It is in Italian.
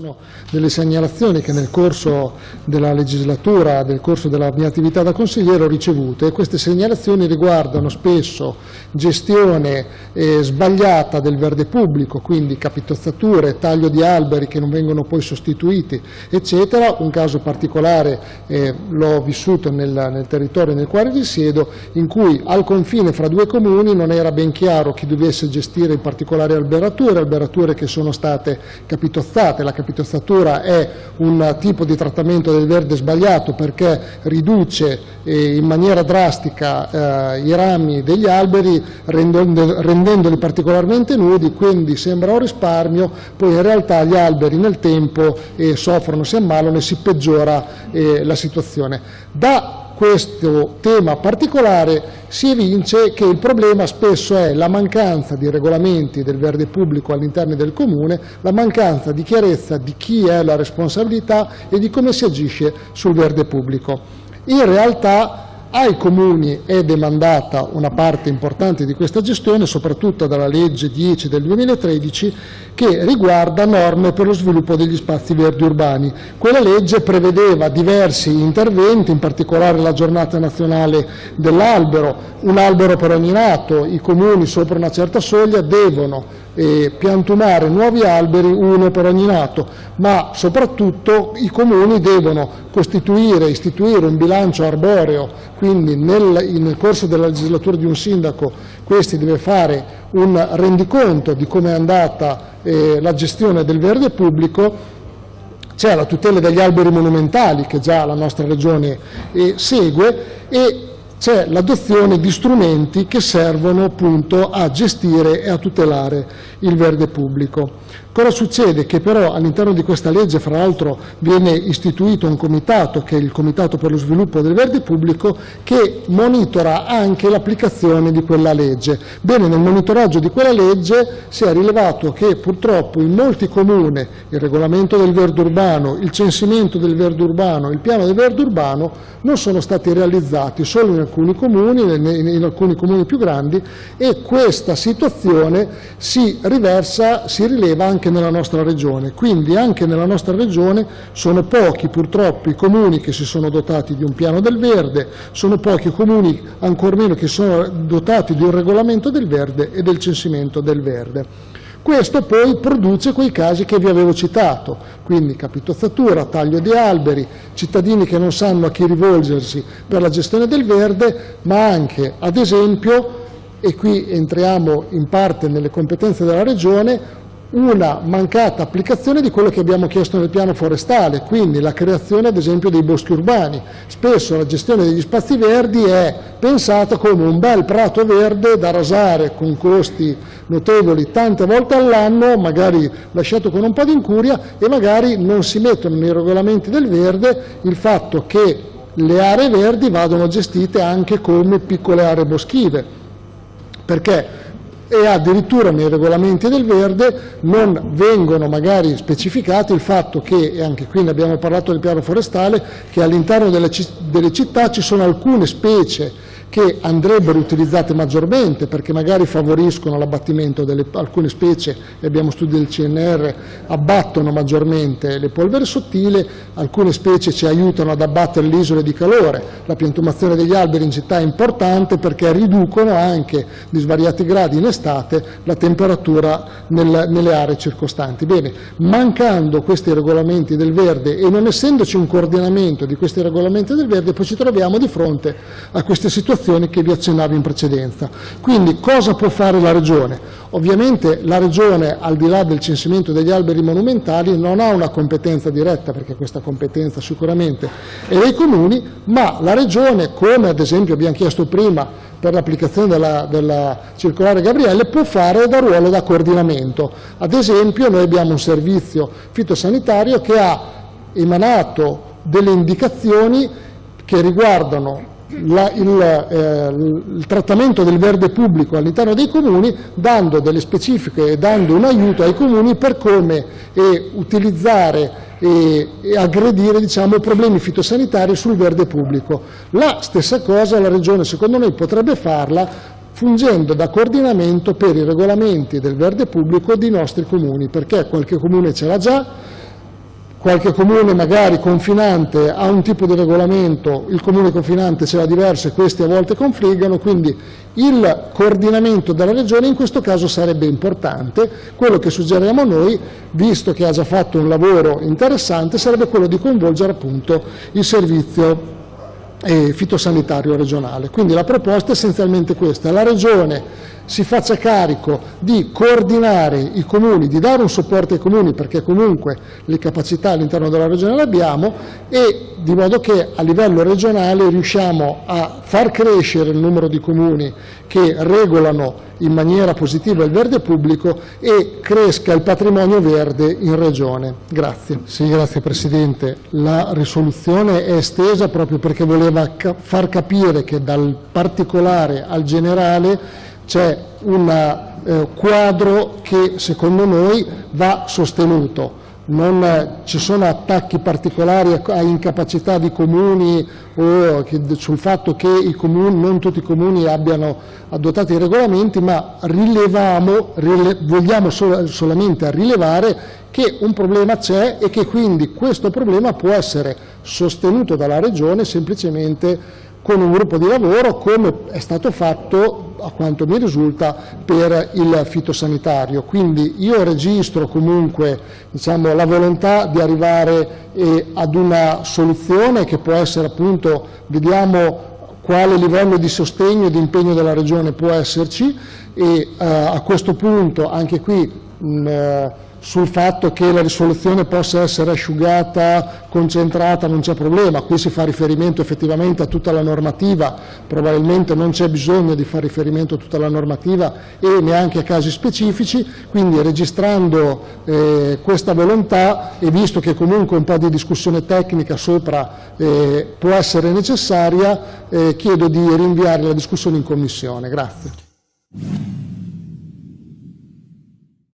sono delle segnalazioni che nel corso della legislatura, nel corso della mia attività da consigliere ho ricevuto e queste segnalazioni riguardano spesso gestione eh, sbagliata del verde pubblico, quindi capitozzature, taglio di alberi che non vengono poi sostituiti, eccetera. Un caso particolare eh, l'ho vissuto nel, nel territorio nel quale risiedo, in cui al confine fra due comuni non era ben chiaro chi dovesse gestire in particolare alberature, alberature che sono state capitozzate. La capitozzatura è un tipo di trattamento del verde sbagliato perché riduce eh, in maniera drastica eh, i rami degli alberi rendendo, rendendoli particolarmente nudi, quindi sembra un risparmio, poi in realtà gli alberi nel tempo eh, soffrono, si ammalano e si peggiora la situazione. Da questo tema particolare si evince che il problema spesso è la mancanza di regolamenti del verde pubblico all'interno del Comune, la mancanza di chiarezza di chi è la responsabilità e di come si agisce sul verde pubblico. In realtà ai Comuni è demandata una parte importante di questa gestione, soprattutto dalla legge 10 del 2013, che riguarda norme per lo sviluppo degli spazi verdi urbani. Quella legge prevedeva diversi interventi, in particolare la giornata nazionale dell'albero, un albero per ogni nato, i Comuni sopra una certa soglia devono eh, piantumare nuovi alberi, uno per ogni nato, ma soprattutto i Comuni devono costituire, istituire un bilancio arboreo, quindi nel, nel corso della legislatura di un sindaco questi deve fare un rendiconto di come è andata eh, la gestione del verde pubblico, c'è la tutela degli alberi monumentali che già la nostra Regione eh, segue e c'è l'adozione di strumenti che servono appunto a gestire e a tutelare il verde pubblico. Cosa succede? Che però all'interno di questa legge, fra l'altro, viene istituito un comitato, che è il Comitato per lo sviluppo del verde pubblico, che monitora anche l'applicazione di quella legge. Bene, nel monitoraggio di quella legge si è rilevato che purtroppo in molti comuni il regolamento del verde urbano, il censimento del verde urbano, il piano del verde urbano non sono stati realizzati solo in alcuni comuni, in alcuni comuni più grandi e questa situazione si riversa, si rileva anche anche nella nostra regione. Quindi anche nella nostra regione sono pochi purtroppo i comuni che si sono dotati di un piano del verde, sono pochi i comuni ancor meno che sono dotati di un regolamento del verde e del censimento del verde. Questo poi produce quei casi che vi avevo citato, quindi capitozzatura, taglio di alberi, cittadini che non sanno a chi rivolgersi per la gestione del verde, ma anche, ad esempio, e qui entriamo in parte nelle competenze della Regione, una mancata applicazione di quello che abbiamo chiesto nel piano forestale, quindi la creazione ad esempio dei boschi urbani. Spesso la gestione degli spazi verdi è pensata come un bel prato verde da rasare con costi notevoli tante volte all'anno, magari lasciato con un po' di incuria e magari non si mettono nei regolamenti del verde il fatto che le aree verdi vadano gestite anche come piccole aree boschive, perché e addirittura nei regolamenti del verde non vengono magari specificati il fatto che, e anche qui ne abbiamo parlato del piano forestale, che all'interno delle, delle città ci sono alcune specie che andrebbero utilizzate maggiormente perché magari favoriscono l'abbattimento di alcune specie, abbiamo studi del CNR, abbattono maggiormente le polveri sottili, alcune specie ci aiutano ad abbattere le isole di calore, la piantumazione degli alberi in città è importante perché riducono anche di svariati gradi in estate la temperatura nel, nelle aree circostanti. Bene, mancando questi regolamenti del verde e non essendoci un coordinamento di questi regolamenti del verde, poi ci troviamo di fronte a queste situazioni situazioni che vi accennavo in precedenza. Quindi cosa può fare la Regione? Ovviamente la Regione, al di là del censimento degli alberi monumentali, non ha una competenza diretta, perché questa competenza sicuramente è dei comuni, ma la Regione, come ad esempio abbiamo chiesto prima per l'applicazione della, della, circolare Gabriele, può fare da ruolo da coordinamento. Ad esempio noi abbiamo un servizio fitosanitario che ha emanato delle indicazioni che riguardano la, il, eh, il, trattamento del verde pubblico all'interno dei comuni dando delle specifiche e dando un aiuto ai comuni per come eh, utilizzare e, e aggredire diciamo, problemi fitosanitari sul verde pubblico. La stessa cosa la Regione secondo noi potrebbe farla fungendo da coordinamento per i regolamenti del verde pubblico di nostri comuni, perché qualche comune ce l'ha già, qualche comune magari confinante ha un tipo di regolamento, il comune confinante ce l'ha diverso e questi a volte confliggono, quindi il coordinamento della regione in questo caso sarebbe importante, quello che suggeriamo noi, visto che ha già fatto un lavoro interessante, sarebbe quello di coinvolgere appunto il servizio eh, fitosanitario regionale. Quindi la proposta è essenzialmente questa, la regione si faccia carico di coordinare i comuni, di dare un supporto ai comuni perché comunque le capacità all'interno della regione le abbiamo e di modo che a livello regionale riusciamo a far crescere il numero di comuni che regolano in maniera positiva il verde pubblico e cresca il patrimonio verde in regione. Grazie. Sì, grazie Presidente. La risoluzione è estesa proprio perché voleva far capire che dal particolare al generale c'è un eh, quadro che secondo noi va sostenuto. Non eh, ci sono attacchi particolari a, incapacità di comuni o che, sul fatto che comuni, non tutti i comuni abbiano adottato i regolamenti, ma rile, vogliamo sol, solamente rilevare che un problema c'è e che quindi questo problema può essere sostenuto dalla Regione semplicemente con un gruppo di lavoro come è stato fatto, a quanto mi risulta, per il fitosanitario. Quindi io registro comunque diciamo, la volontà di arrivare eh, ad una soluzione che può essere appunto, vediamo quale livello di sostegno e di impegno della Regione può esserci e eh, a questo punto anche qui mh, sul fatto che la risoluzione possa essere asciugata, concentrata, non c'è problema, qui si fa riferimento effettivamente a tutta la normativa, probabilmente non c'è bisogno di fare riferimento a tutta la normativa e neanche a casi specifici, quindi registrando eh, questa volontà e visto che comunque un po' di discussione tecnica sopra eh, può essere necessaria, eh, chiedo di rinviare la discussione in Commissione. Grazie.